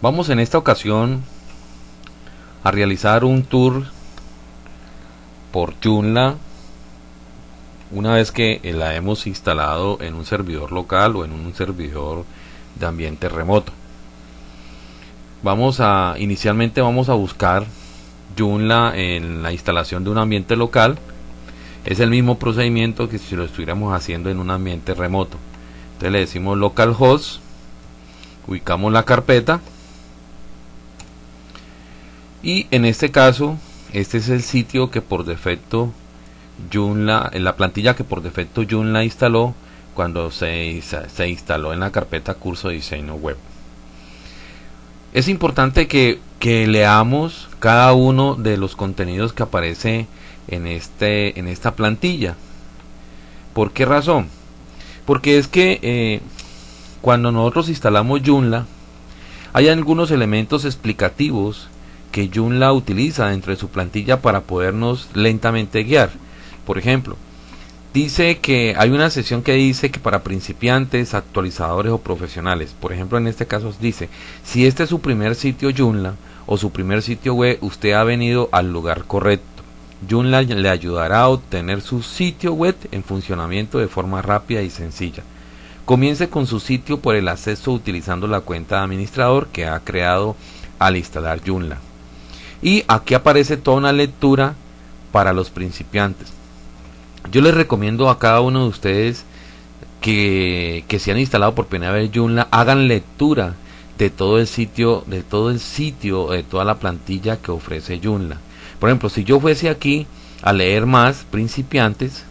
Vamos en esta ocasión a realizar un tour por Joomla una vez que la hemos instalado en un servidor local o en un servidor de ambiente remoto. Vamos a inicialmente vamos a buscar Joomla en la instalación de un ambiente local. Es el mismo procedimiento que si lo estuviéramos haciendo en un ambiente remoto. Entonces le decimos localhost, ubicamos la carpeta y en este caso este es el sitio que por defecto Joomla, en la plantilla que por defecto Joomla instaló cuando se, se instaló en la carpeta curso de diseño web es importante que, que, leamos cada uno de los contenidos que aparece en este en esta plantilla ¿por qué razón? porque es que eh, cuando nosotros instalamos Joomla hay algunos elementos explicativos que utiliza dentro de su plantilla para podernos lentamente guiar. Por ejemplo, dice que hay una sección que dice que para principiantes, actualizadores o profesionales, por ejemplo en este caso dice, si este es su primer sitio Joomla o su primer sitio web, usted ha venido al lugar correcto. Joomla le ayudará a obtener su sitio web en funcionamiento de forma rápida y sencilla. Comience con su sitio por el acceso utilizando la cuenta de administrador que ha creado al instalar Joomla. Y aquí aparece toda una lectura para los principiantes. Yo les recomiendo a cada uno de ustedes que, que se han instalado por primera vez Joomla hagan lectura de todo el sitio, de todo el sitio, de toda la plantilla que ofrece Joomla. Por ejemplo, si yo fuese aquí a leer más principiantes,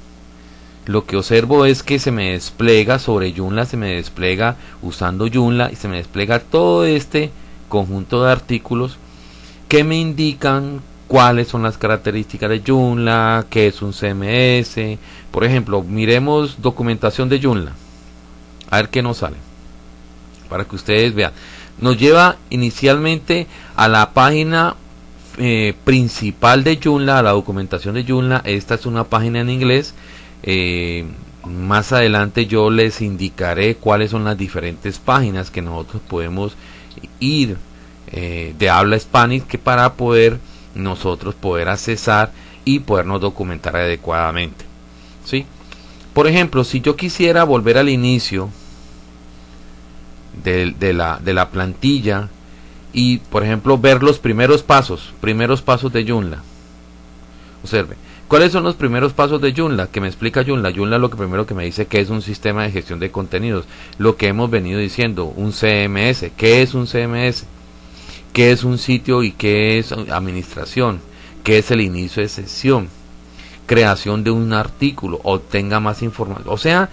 lo que observo es que se me despliega sobre Joomla, se me despliega usando Joomla y se me despliega todo este conjunto de artículos que me indican cuáles son las características de Joomla, qué es un CMS. Por ejemplo, miremos documentación de Joomla. A ver qué nos sale. Para que ustedes vean. Nos lleva inicialmente a la página eh, principal de Joomla, a la documentación de Joomla. Esta es una página en inglés. Eh, más adelante yo les indicaré cuáles son las diferentes páginas que nosotros podemos ir eh, de habla hispánica que para poder nosotros poder accesar y podernos documentar adecuadamente. ¿sí? Por ejemplo, si yo quisiera volver al inicio de, de, la, de la plantilla y, por ejemplo, ver los primeros pasos, primeros pasos de Joomla. Observe, ¿cuáles son los primeros pasos de Joomla? Que me explica Joomla. Joomla lo que primero que me dice que es un sistema de gestión de contenidos. Lo que hemos venido diciendo, un CMS. ¿Qué es un CMS? Qué es un sitio y qué es administración, qué es el inicio de sesión, creación de un artículo, obtenga más información. O sea,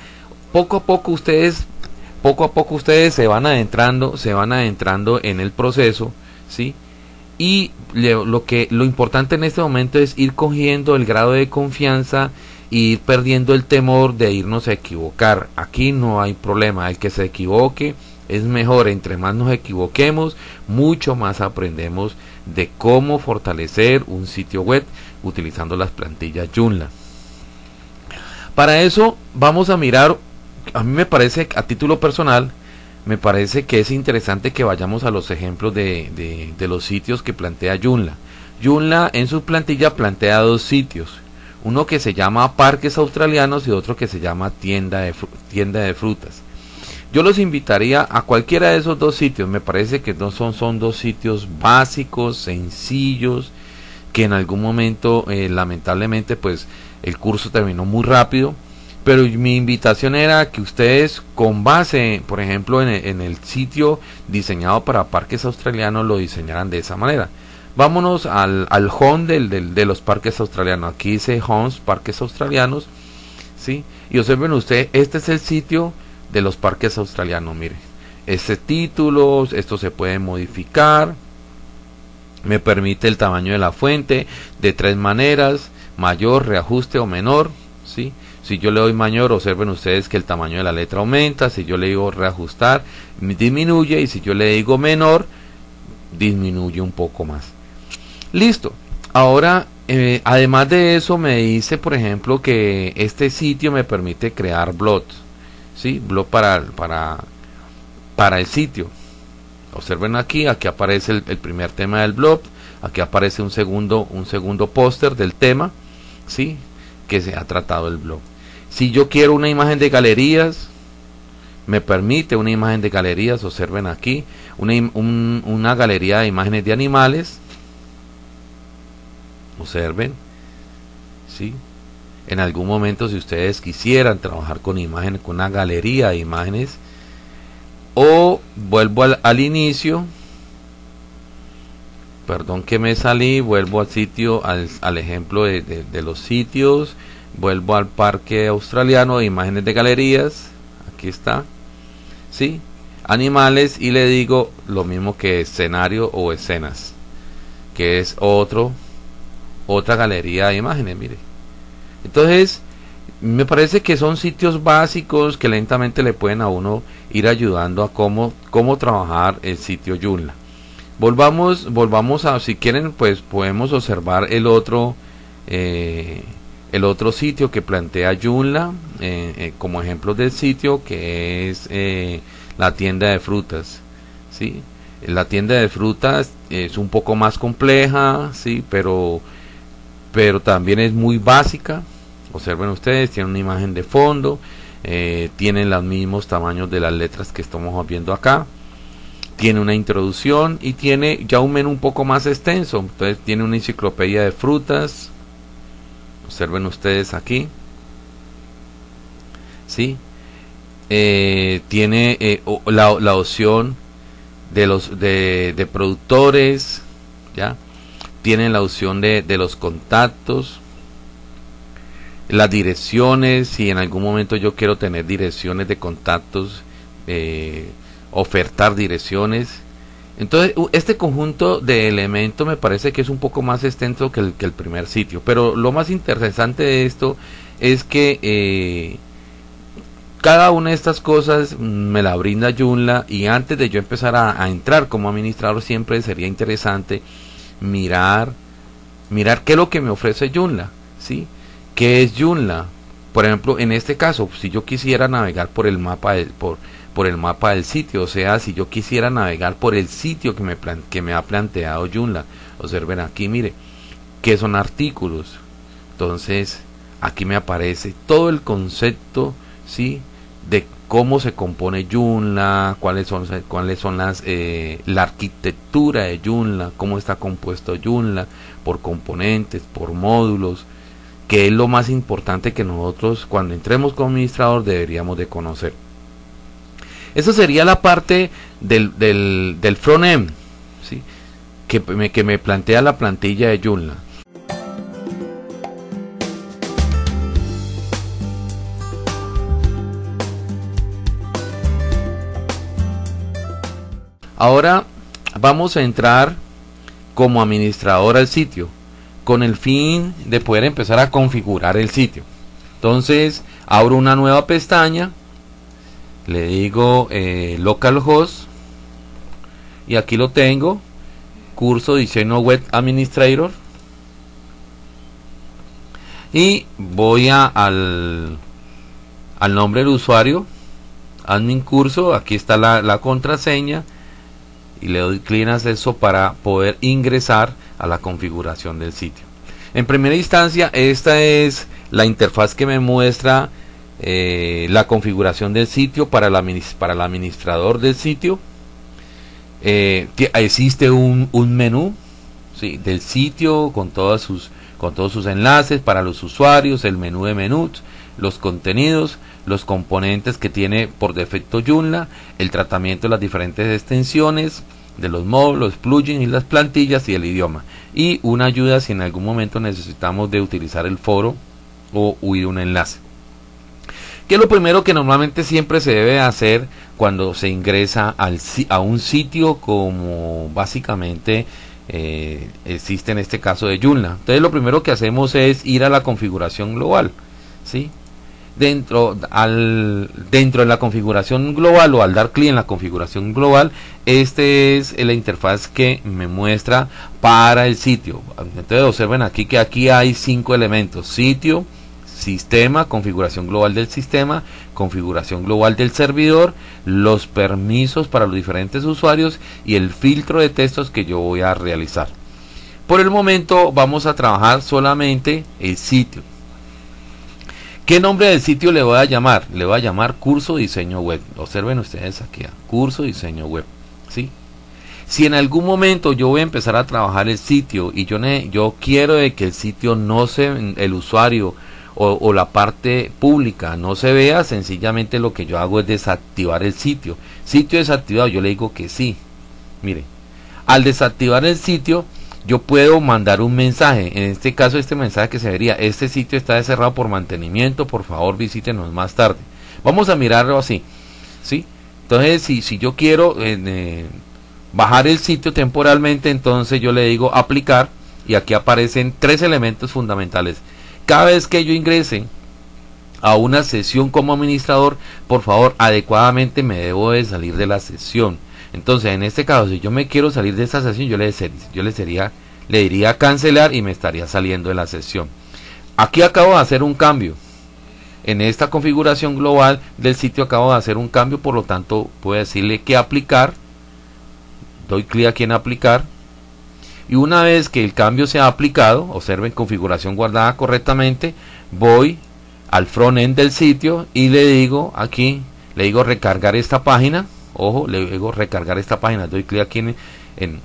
poco a poco ustedes, poco a poco ustedes se van adentrando, se van adentrando en el proceso, ¿sí? Y lo que lo importante en este momento es ir cogiendo el grado de confianza y ir perdiendo el temor de irnos a equivocar. Aquí no hay problema, el que se equivoque es mejor, entre más nos equivoquemos, mucho más aprendemos de cómo fortalecer un sitio web utilizando las plantillas Joomla. Para eso vamos a mirar, a mí me parece, a título personal, me parece que es interesante que vayamos a los ejemplos de, de, los sitios que plantea Joomla. Joomla en su plantilla plantea dos sitios, uno que se llama Parques Australianos y otro que se llama Tienda de, tienda de Frutas. Yo los invitaría a cualquiera de esos dos sitios. Me parece que no son, son dos sitios básicos, sencillos, que en algún momento, eh, lamentablemente, pues el curso terminó muy rápido. Pero mi invitación era que ustedes, con base, por ejemplo, en el, sitio diseñado para parques australianos, lo diseñaran de esa manera. Vámonos al, al home del, del, de los parques australianos. Aquí dice homes, parques australianos. ¿sí? Y observen ustedes, este es el sitio de los parques australianos. Mire, este título, esto se puede modificar. Me permite el tamaño de la fuente de tres maneras, mayor, reajuste o menor. ¿sí? Si yo le doy mayor, observen ustedes que el tamaño de la letra aumenta. Si yo le digo reajustar, disminuye. Y si yo le digo menor, disminuye un poco más. Listo. Ahora, eh, además de eso, me dice, por ejemplo, que este sitio me permite crear blogs. ¿Sí? blog para, para, para el sitio. observen aquí, aquí aparece el, primer tema del blog, aquí aparece un segundo, un segundo póster del tema, ¿sí? Que se ha tratado el blog. Si yo quiero una imagen de galerías, me permite una imagen de galerías, observen aquí, una, una galería de imágenes de animales, observen, ¿sí? En algún momento si ustedes quisieran trabajar con imágenes, con una galería de imágenes, o vuelvo al, inicio, perdón que me salí, vuelvo al sitio, al, al ejemplo de, de los sitios, vuelvo al parque australiano de imágenes de galerías, aquí está, ¿sí? Animales y le digo lo mismo que escenario o escenas, que es otro, otra galería de imágenes, mire. Entonces, me parece que son sitios básicos que lentamente le pueden a uno ir ayudando a cómo, cómo trabajar el sitio Joomla. Volvamos, volvamos a, si quieren, pues podemos observar el otro, eh, el otro sitio que plantea Joomla eh, eh, como ejemplo del sitio que es la tienda de frutas ¿sí? la tienda de frutas es un poco más compleja sí pero pero también es muy básica observen ustedes tiene una imagen de fondo tiene los mismos tamaños de las letras que estamos viendo acá tiene una introducción y tiene ya un menú un poco más extenso. Entonces tiene una enciclopedia de frutas. Observen ustedes aquí. ¿sí? Eh, tiene eh, la, la, opción de los de, de, productores ya tiene la opción de, de los contactos las direcciones si en algún momento yo quiero tener direcciones de contactos eh, ofertar direcciones entonces, este conjunto de elementos me parece que es un poco más extenso que el, que el primer sitio. Pero lo más interesante de esto es que eh, cada una de estas cosas me la brinda Joomla y antes de yo empezar a, entrar como administrador siempre sería interesante mirar mirar qué es lo que me ofrece Joomla, ¿sí? ¿Qué es Joomla? Por ejemplo, en este caso, si yo quisiera navegar por el mapa de, por por el mapa del sitio. O sea, si yo quisiera navegar por el sitio que me, que me ha planteado Joomla, observen aquí, mire, que son artículos. Entonces, aquí me aparece todo el concepto, ¿sí? De cómo se compone Joomla, cuáles son, cuáles son las, eh, la arquitectura de Joomla, cómo está compuesto Joomla, por componentes, por módulos, que es lo más importante que nosotros cuando entremos como administrador deberíamos de conocer. Esa sería la parte del, del, del front-end ¿sí? que, me, que me plantea la plantilla de Joomla. Ahora vamos a entrar como administrador al sitio con el fin de poder empezar a configurar el sitio. Entonces abro una nueva pestaña le digo eh, localhost y aquí lo tengo curso diseño web administrator y voy al, al nombre del usuario admin curso aquí está la, la contraseña y le doy clic en acceso para poder ingresar a la configuración del sitio en primera instancia esta es la interfaz que me muestra eh, la configuración del sitio para, la, para el administrador del sitio. Eh, existe un, un menú del sitio con, todas sus, con todos sus enlaces para los usuarios, el menú de menús, los contenidos, los componentes que tiene por defecto Joomla, el tratamiento de las diferentes extensiones, de los módulos, los plugins y las plantillas y el idioma. Y una ayuda si en algún momento necesitamos de utilizar el foro o huir un enlace. ¿Qué es lo primero que normalmente siempre se debe hacer cuando se ingresa al, a un sitio como básicamente eh, existe en este caso de Joomla? Entonces lo primero que hacemos es ir a la configuración global, ¿sí? Dentro, al, dentro de la configuración global o al dar clic en la configuración global, este es la interfaz que me muestra para el sitio. Entonces observen aquí que aquí hay cinco elementos, sitio, sistema, configuración global del sistema, configuración global del servidor, los permisos para los diferentes usuarios y el filtro de textos que yo voy a realizar. Por el momento vamos a trabajar solamente el sitio. ¿Qué nombre del sitio le voy a llamar? Le voy a llamar curso diseño web. Observen ustedes aquí, curso diseño web. ¿sí? Si en algún momento yo voy a empezar a trabajar el sitio y yo, yo quiero de que el sitio no se, el usuario o, o, la parte pública no se vea, sencillamente lo que yo hago es desactivar el sitio. Sitio desactivado, yo le digo que sí. Mire, al desactivar el sitio, yo puedo mandar un mensaje. En este caso, este mensaje que se vería, este sitio está cerrado por mantenimiento, por favor visítenos más tarde. Vamos a mirarlo así. ¿sí? Entonces, si, si yo quiero eh, bajar el sitio temporalmente, entonces yo le digo aplicar y aquí aparecen tres elementos fundamentales. Cada vez que yo ingrese a una sesión como administrador, por favor, adecuadamente me debo de salir de la sesión. Entonces, en este caso, si yo me quiero salir de esta sesión, yo le, yo le, sería, le diría cancelar y me estaría saliendo de la sesión. Aquí acabo de hacer un cambio. En esta configuración global del sitio acabo de hacer un cambio, por lo tanto, puedo decirle que aplicar. Doy clic aquí en aplicar. Y una vez que el cambio se ha aplicado, observen configuración guardada correctamente, voy al front end del sitio y le digo aquí, le digo recargar esta página Ojo, le digo recargar esta página, doy clic aquí en, en,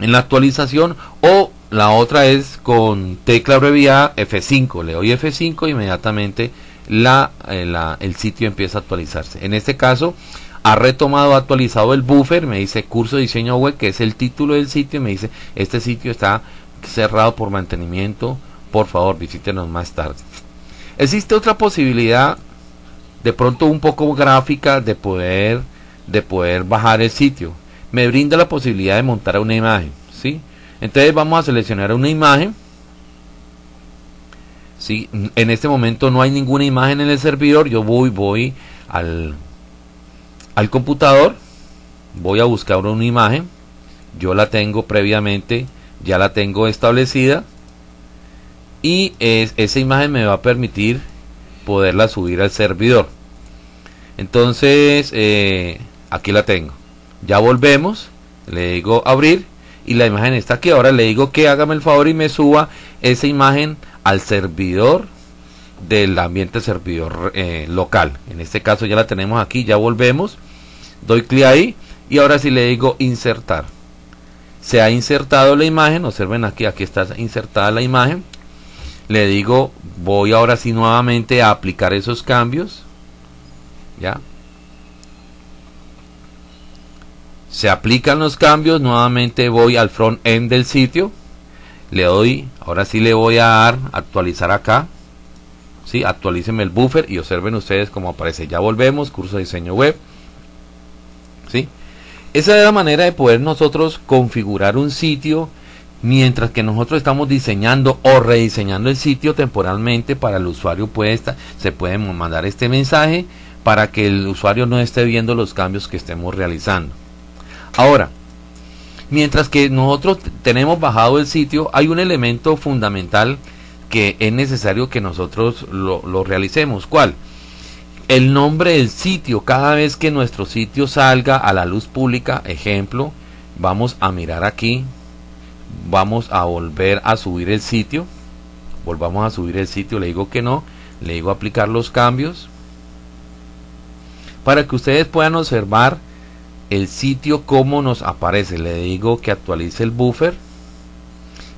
la actualización. O la otra es con tecla abreviada F5, le doy F5 inmediatamente la, eh, la, el sitio empieza a actualizarse. En este caso ha retomado, actualizado el buffer, me dice curso de diseño web, que es el título del sitio, y me dice este sitio está cerrado por mantenimiento, por favor visítenos más tarde. Existe otra posibilidad, de pronto un poco gráfica, de poder de poder bajar el sitio. Me brinda la posibilidad de montar una imagen, ¿sí? Entonces vamos a seleccionar una imagen. ¿sí? En este momento no hay ninguna imagen en el servidor. Yo voy, voy al, al computador. Voy a buscar una imagen. Yo la tengo previamente, ya la tengo establecida. Y es, esa imagen me va a permitir poderla subir al servidor. Entonces, eh, aquí la tengo. Ya volvemos le digo abrir y la imagen está aquí. Ahora le digo que hágame el favor y me suba esa imagen al servidor del ambiente servidor eh, local. En este caso ya la tenemos aquí ya volvemos. Doy clic ahí y ahora sí le digo insertar. Se ha insertado la imagen observen aquí aquí está insertada la imagen. Le digo voy ahora sí nuevamente a aplicar esos cambios. Ya se aplican los cambios nuevamente voy al front end del sitio le doy ahora sí le voy a dar actualizar acá ¿sí? actualícenme el buffer y observen ustedes cómo aparece ya volvemos curso de diseño web ¿sí? esa es la manera de poder nosotros configurar un sitio mientras que nosotros estamos diseñando o rediseñando el sitio temporalmente para el usuario puede estar, se puede mandar este mensaje para que el usuario no esté viendo los cambios que estemos realizando Ahora, mientras que nosotros tenemos bajado el sitio, hay un elemento fundamental que es necesario que nosotros lo, realicemos. ¿Cuál? El nombre del sitio. Cada vez que nuestro sitio salga a la luz pública, ejemplo, vamos a mirar aquí, vamos a volver a subir el sitio. Volvamos a subir el sitio, le digo que no, le digo aplicar los cambios. Para que ustedes puedan observar el sitio como nos aparece. Le digo que actualice el buffer.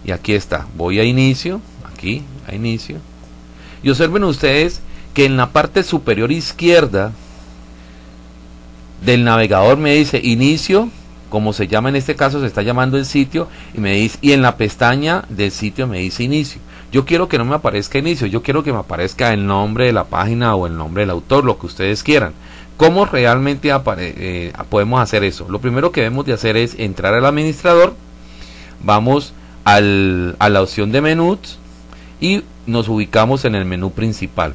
Y aquí está. Voy a inicio. Aquí a inicio. Y observen ustedes que en la parte superior izquierda del navegador me dice inicio como se llama en este caso se está llamando el sitio y me dice y en la pestaña del sitio me dice inicio. Yo quiero que no me aparezca inicio yo quiero que me aparezca el nombre de la página o el nombre del autor lo que ustedes quieran ¿Cómo realmente eh, podemos hacer eso? Lo primero que debemos de hacer es entrar al administrador, vamos a la opción de menús y nos ubicamos en el menú principal.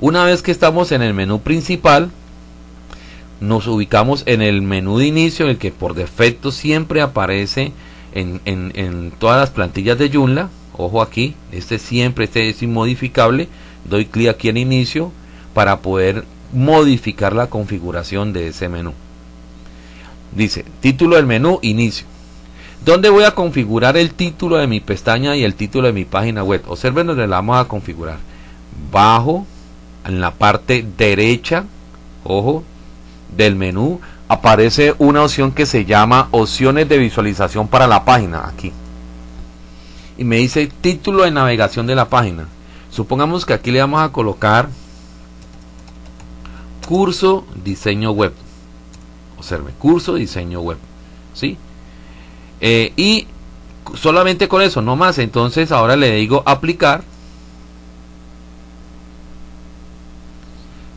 Una vez que estamos en el menú principal, nos ubicamos en el menú de inicio, el que por defecto siempre aparece en, en todas las plantillas de Joomla. ojo aquí, este siempre, este es inmodificable, doy clic aquí en inicio para poder modificar la configuración de ese menú. Dice, título del menú, inicio. ¿Dónde voy a configurar el título de mi pestaña y el título de mi página web? Observen donde la vamos a configurar. Bajo, en la parte derecha, ojo, del menú, aparece una opción que se llama opciones de visualización para la página, aquí. Y me dice título de navegación de la página. Supongamos que aquí le vamos a colocar curso diseño web. Observe, curso diseño web. ¿Sí? Eh, y solamente con eso, no más. Entonces ahora le digo aplicar.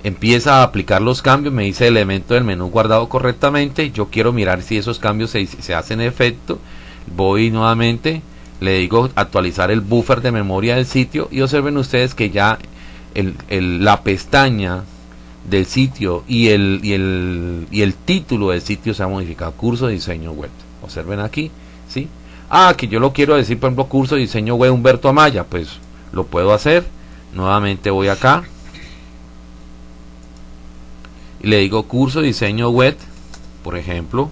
Empieza a aplicar los cambios, me dice elemento del menú guardado correctamente. Yo quiero mirar si esos cambios se, se hacen efecto. Voy nuevamente, le digo actualizar el buffer de memoria del sitio y observen ustedes que ya el, la pestaña del sitio y el, y el, y el título del sitio se ha modificado. Curso de diseño web. Observen aquí, ¿sí? Ah, que yo lo quiero decir, por ejemplo, curso de diseño web Humberto Amaya. Pues lo puedo hacer. Nuevamente voy acá. Y le digo curso diseño web, por ejemplo.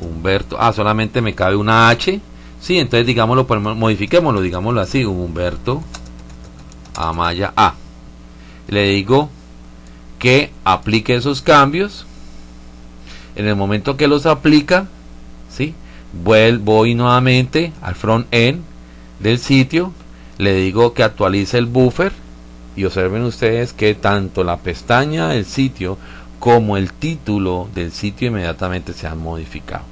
Humberto. Ah, solamente me cabe una H. Sí, entonces digámoslo, modifiquémoslo, digámoslo así. Humberto Amaya A. Le digo que aplique esos cambios. En el momento que los aplica, ¿sí? voy nuevamente al front end del sitio, le digo que actualice el buffer y observen ustedes que tanto la pestaña del sitio como el título del sitio inmediatamente se han modificado.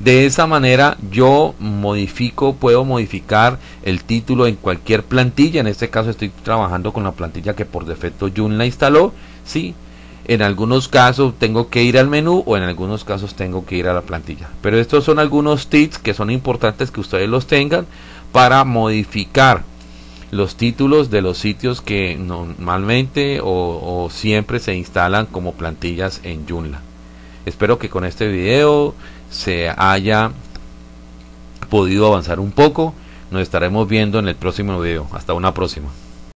De esa manera yo modifico, puedo modificar el título en cualquier plantilla. En este caso estoy trabajando con la plantilla que por defecto Joomla instaló. ¿sí? En algunos casos tengo que ir al menú o en algunos casos tengo que ir a la plantilla. Pero estos son algunos tips que son importantes que ustedes los tengan para modificar los títulos de los sitios que normalmente o, o siempre se instalan como plantillas en Joomla. Espero que con este video se haya podido avanzar un poco. Nos estaremos viendo en el próximo video. Hasta una próxima.